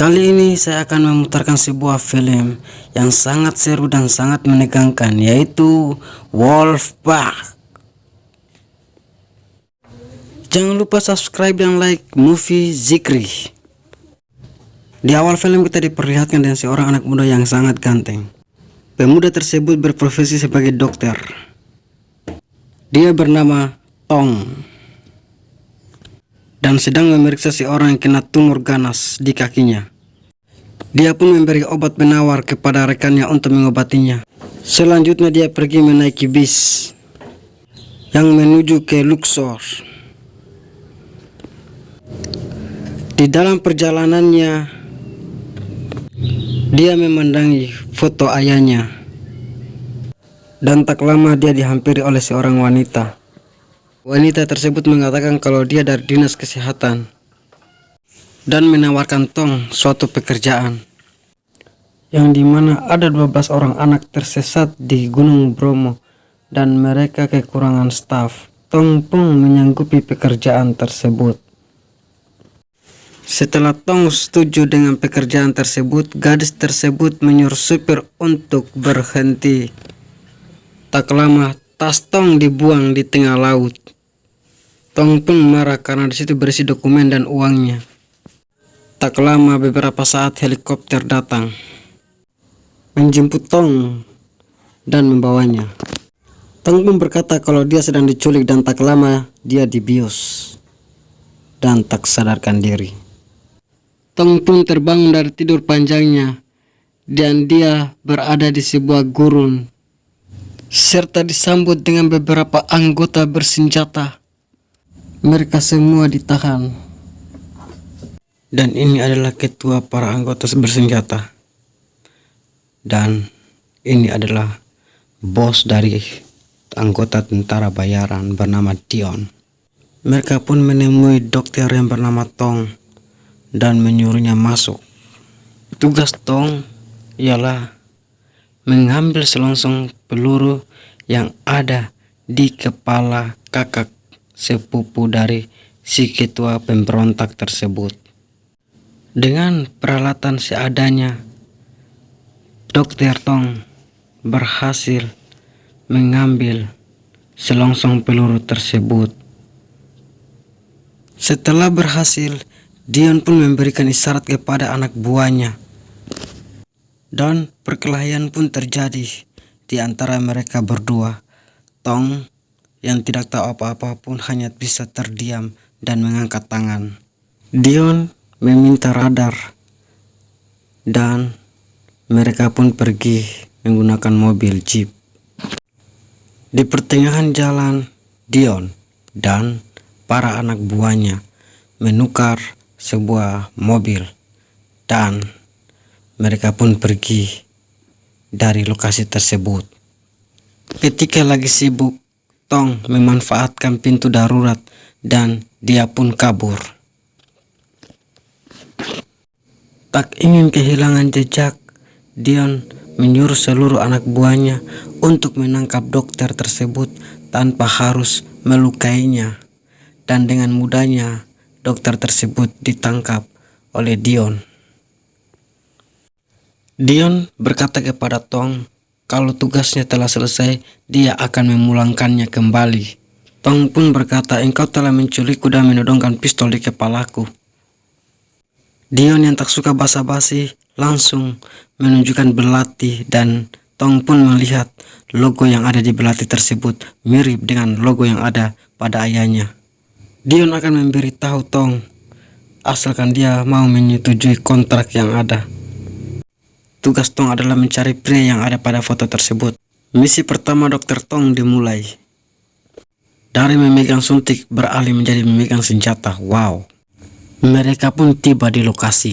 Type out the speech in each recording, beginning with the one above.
Kali ini saya akan memutarkan sebuah film yang sangat seru dan sangat menegangkan yaitu Wolfpack. Jangan lupa subscribe dan like movie Zikri. Di awal film kita diperlihatkan dengan seorang anak muda yang sangat ganteng. Pemuda tersebut berprofesi sebagai dokter. Dia bernama Tong dan sedang memeriksa seorang yang kena tumor ganas di kakinya. Dia pun memberi obat penawar kepada rekannya untuk mengobatinya. Selanjutnya dia pergi menaiki bis yang menuju ke Luxor. Di dalam perjalanannya, dia memandangi foto ayahnya. Dan tak lama dia dihampiri oleh seorang wanita. Wanita tersebut mengatakan kalau dia dari dinas kesehatan dan menawarkan Tong suatu pekerjaan yang di mana ada 12 orang anak tersesat di Gunung Bromo dan mereka kekurangan staf. Tong pun menyanggupi pekerjaan tersebut. Setelah Tong setuju dengan pekerjaan tersebut, gadis tersebut menyuruh supir untuk berhenti. Tak lama, tas Tong dibuang di tengah laut. Tong pun marah karena di situ berisi dokumen dan uangnya. Tak lama beberapa saat helikopter datang menjemput Tong dan membawanya. Tong pun berkata kalau dia sedang diculik dan tak lama dia dibius dan tak sadarkan diri. Tong pun terbangun dari tidur panjangnya dan dia berada di sebuah gurun serta disambut dengan beberapa anggota bersenjata mereka semua ditahan. Dan ini adalah ketua para anggota bersenjata. Dan ini adalah bos dari anggota tentara bayaran bernama Dion. Mereka pun menemui dokter yang bernama Tong dan menyuruhnya masuk. Tugas Tong ialah mengambil selongsong peluru yang ada di kepala kakak sepupu dari si ketua pemberontak tersebut. Dengan peralatan seadanya, Dr. Tong berhasil mengambil selongsong peluru tersebut. Setelah berhasil, Dion pun memberikan isyarat kepada anak buahnya. Dan perkelahian pun terjadi di antara mereka berdua. Tong yang tidak tahu apa-apa pun hanya bisa terdiam dan mengangkat tangan. Dion meminta radar dan mereka pun pergi menggunakan mobil jeep. Di pertengahan jalan, Dion dan para anak buahnya menukar sebuah mobil dan mereka pun pergi dari lokasi tersebut. Ketika lagi sibuk Tong memanfaatkan pintu darurat dan dia pun kabur. Tak ingin kehilangan jejak, Dion menyuruh seluruh anak buahnya untuk menangkap dokter tersebut tanpa harus melukainya. Dan dengan mudahnya, dokter tersebut ditangkap oleh Dion. Dion berkata kepada Tong kalau tugasnya telah selesai, dia akan memulangkannya kembali. Tong pun berkata, engkau telah menculikku dan menodongkan pistol di kepalaku. Dion yang tak suka basa-basi langsung menunjukkan belati dan Tong pun melihat logo yang ada di belati tersebut mirip dengan logo yang ada pada ayahnya. Dion akan memberitahu Tong asalkan dia mau menyetujui kontrak yang ada. Tugas Tong adalah mencari pria yang ada pada foto tersebut. Misi pertama Dr. Tong dimulai. Dari memegang suntik beralih menjadi memegang senjata. Wow. Mereka pun tiba di lokasi.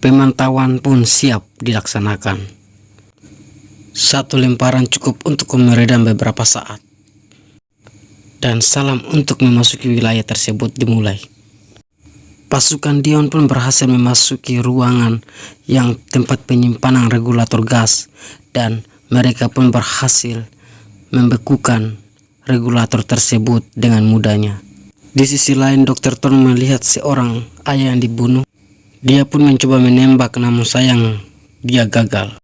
Pemantauan pun siap dilaksanakan. Satu lemparan cukup untuk meredam beberapa saat. Dan salam untuk memasuki wilayah tersebut dimulai. Pasukan Dion pun berhasil memasuki ruangan yang tempat penyimpanan regulator gas dan mereka pun berhasil membekukan regulator tersebut dengan mudahnya. Di sisi lain, Dr. Tong melihat seorang ayah yang dibunuh. Dia pun mencoba menembak, namun sayang dia gagal.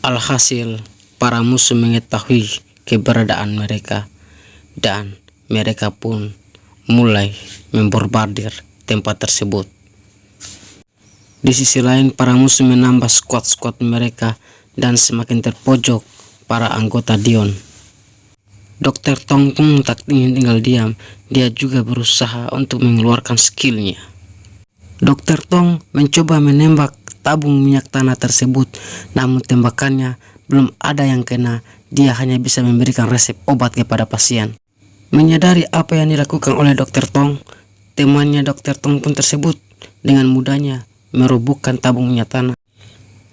Alhasil, para musuh mengetahui keberadaan mereka, dan mereka pun mulai membombardir tempat tersebut. Di sisi lain, para musuh menambah skuad-skuad mereka dan semakin terpojok para anggota Dion. Dokter Tong pun tak ingin tinggal diam, dia juga berusaha untuk mengeluarkan skillnya. Dokter Tong mencoba menembak tabung minyak tanah tersebut, namun tembakannya belum ada yang kena, dia hanya bisa memberikan resep obat kepada pasien. Menyadari apa yang dilakukan oleh Dokter Tong, temannya Dokter Tong tersebut dengan mudahnya merubuhkan tabung minyak tanah.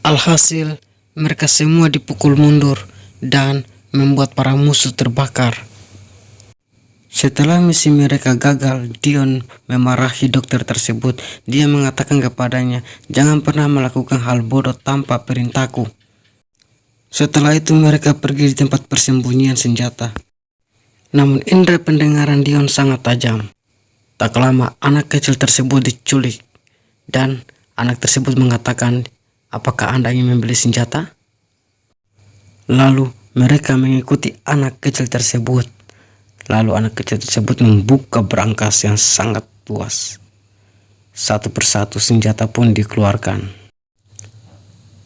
Alhasil, mereka semua dipukul mundur dan membuat para musuh terbakar. Setelah misi mereka gagal, Dion memarahi dokter tersebut. Dia mengatakan kepadanya, jangan pernah melakukan hal bodoh tanpa perintahku. Setelah itu mereka pergi di tempat persembunyian senjata. Namun indera pendengaran Dion sangat tajam. Tak lama anak kecil tersebut diculik dan anak tersebut mengatakan, apakah anda ingin membeli senjata? Lalu mereka mengikuti anak kecil tersebut. Lalu anak kecil tersebut membuka berangkas yang sangat luas. Satu persatu senjata pun dikeluarkan.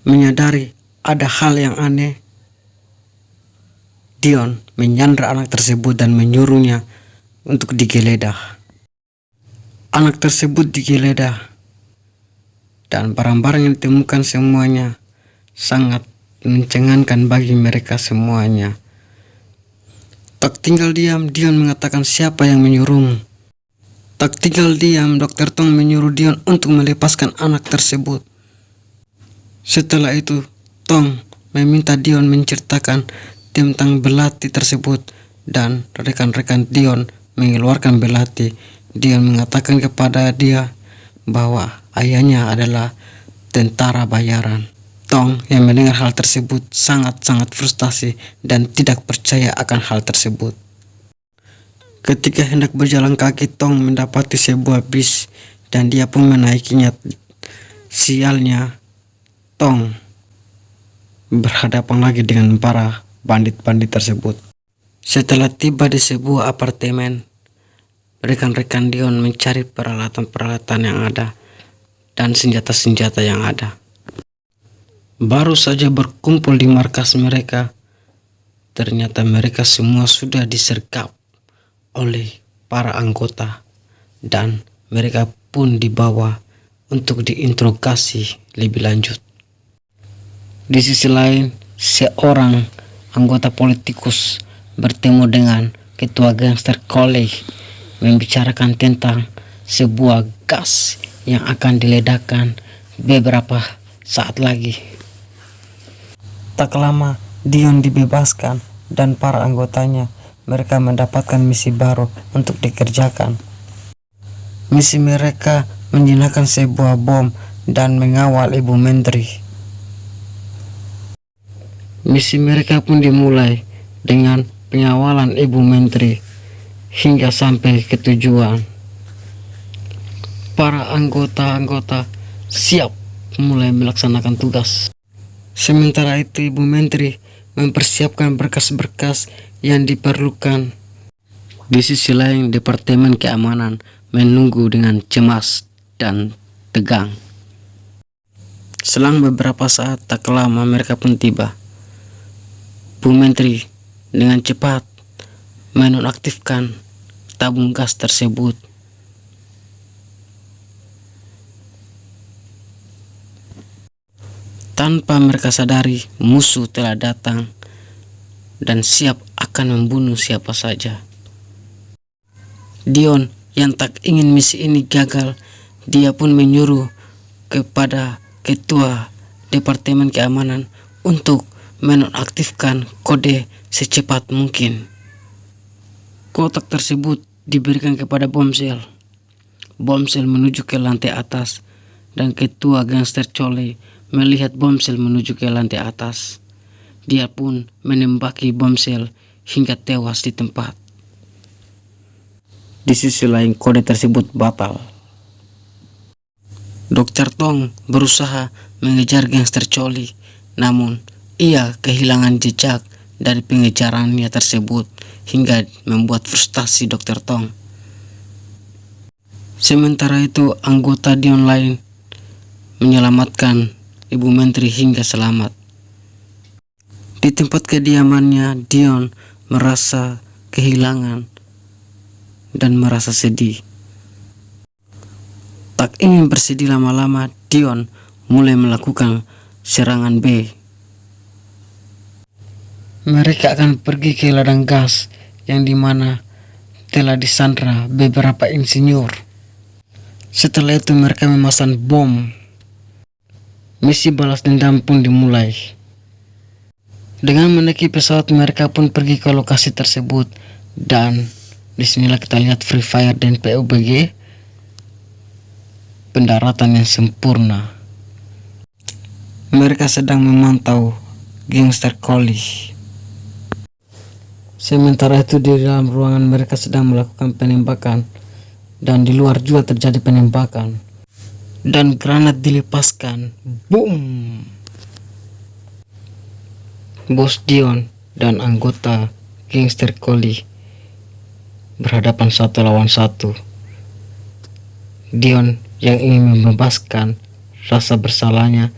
Menyadari ada hal yang aneh, Dion menyandra anak tersebut dan menyuruhnya untuk digeledah. Anak tersebut digeledah dan barang-barang yang ditemukan semuanya sangat mencengangkan bagi mereka semuanya. Tak tinggal diam, Dion mengatakan siapa yang menyuruhmu. Tak tinggal diam, Dr. Tong menyuruh Dion untuk melepaskan anak tersebut. Setelah itu, Tong meminta Dion menceritakan tentang belati tersebut dan rekan-rekan Dion mengeluarkan belati. Dion mengatakan kepada dia bahwa ayahnya adalah tentara bayaran. Tong yang mendengar hal tersebut sangat-sangat frustasi dan tidak percaya akan hal tersebut. Ketika hendak berjalan kaki, Tong mendapati sebuah bis dan dia pun menaikinya. Sialnya, Tong berhadapan lagi dengan para bandit-bandit tersebut. Setelah tiba di sebuah apartemen, rekan-rekan Dion mencari peralatan-peralatan yang ada dan senjata-senjata yang ada. Baru saja berkumpul di markas mereka, ternyata mereka semua sudah disergap oleh para anggota dan mereka pun dibawa untuk diinterogasi lebih lanjut. Di sisi lain, seorang anggota politikus bertemu dengan ketua gangster college membicarakan tentang sebuah gas yang akan diledakkan beberapa saat lagi. Tak lama, Dion dibebaskan dan para anggotanya mereka mendapatkan misi baru untuk dikerjakan. Misi mereka menjinakkan sebuah bom dan mengawal ibu menteri. Misi mereka pun dimulai dengan pengawalan ibu menteri hingga sampai ke tujuan. Para anggota-anggota siap mulai melaksanakan tugas. Sementara itu Ibu Menteri mempersiapkan berkas-berkas yang diperlukan. Di sisi lain, Departemen Keamanan menunggu dengan cemas dan tegang. Selang beberapa saat tak lama mereka pun tiba. Bu Menteri dengan cepat menonaktifkan tabung gas tersebut Tanpa mereka sadari, musuh telah datang dan siap akan membunuh siapa saja. Dion yang tak ingin misi ini gagal, dia pun menyuruh kepada ketua Departemen Keamanan untuk menonaktifkan kode secepat mungkin. Kotak tersebut diberikan kepada Bomsel. Bomsel menuju ke lantai atas dan ketua gangster Chole melihat bomsel menuju ke lantai atas. Dia pun menembaki bomsel hingga tewas di tempat. Di sisi lain kode tersebut batal. Dokter Tong berusaha mengejar gangster Choli, namun ia kehilangan jejak dari pengejarannya tersebut hingga membuat frustasi Dokter Tong. Sementara itu, anggota Dion lain menyelamatkan Ibu Menteri hingga selamat. Di tempat kediamannya, Dion merasa kehilangan dan merasa sedih. Tak ingin bersedih lama-lama, Dion mulai melakukan serangan B mereka akan pergi ke ladang gas yang di mana telah disandra beberapa insinyur. Setelah itu mereka memasang bom. Misi balas dendam pun dimulai. Dengan menaiki pesawat mereka pun pergi ke lokasi tersebut dan di sinilah kita lihat Free Fire dan PUBG pendaratan yang sempurna. Mereka sedang memantau gangster Collie. Sementara itu di dalam ruangan mereka sedang melakukan penembakan dan di luar juga terjadi penembakan dan granat dilepaskan. Boom! Bos Dion dan anggota gangster Koli berhadapan satu lawan satu. Dion yang ingin membebaskan rasa bersalahnya,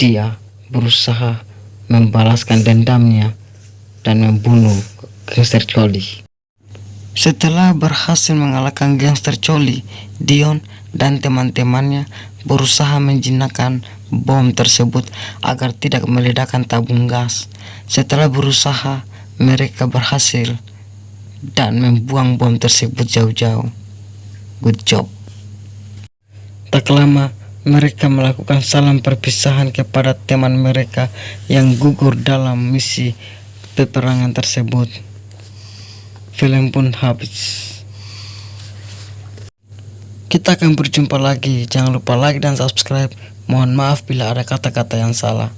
dia berusaha membalaskan dendamnya dan membunuh gangster Choli. Setelah berhasil mengalahkan gangster Choli, Dion dan teman-temannya berusaha menjinakkan bom tersebut agar tidak meledakkan tabung gas. Setelah berusaha, mereka berhasil dan membuang bom tersebut jauh-jauh. Good job. Tak lama, mereka melakukan salam perpisahan kepada teman mereka yang gugur dalam misi peperangan tersebut. Film pun habis. Kita akan berjumpa lagi. Jangan lupa like dan subscribe. Mohon maaf bila ada kata-kata yang salah.